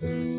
Mm-hmm.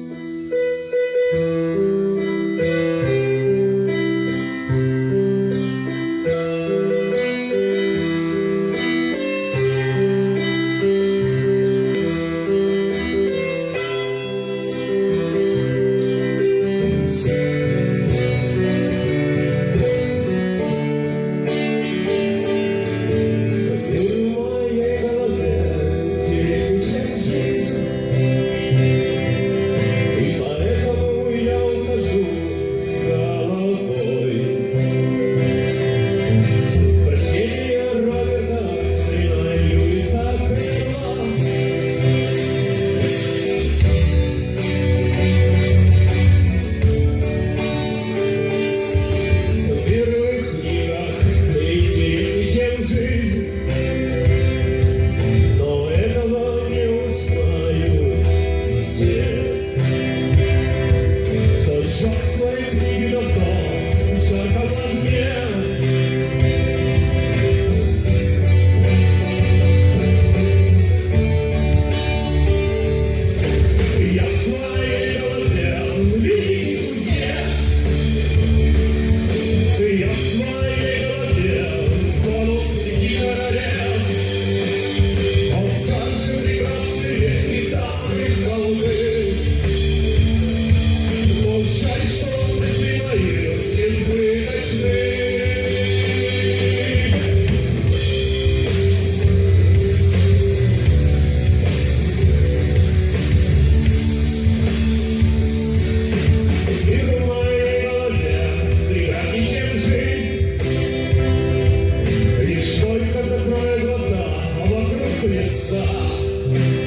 começar.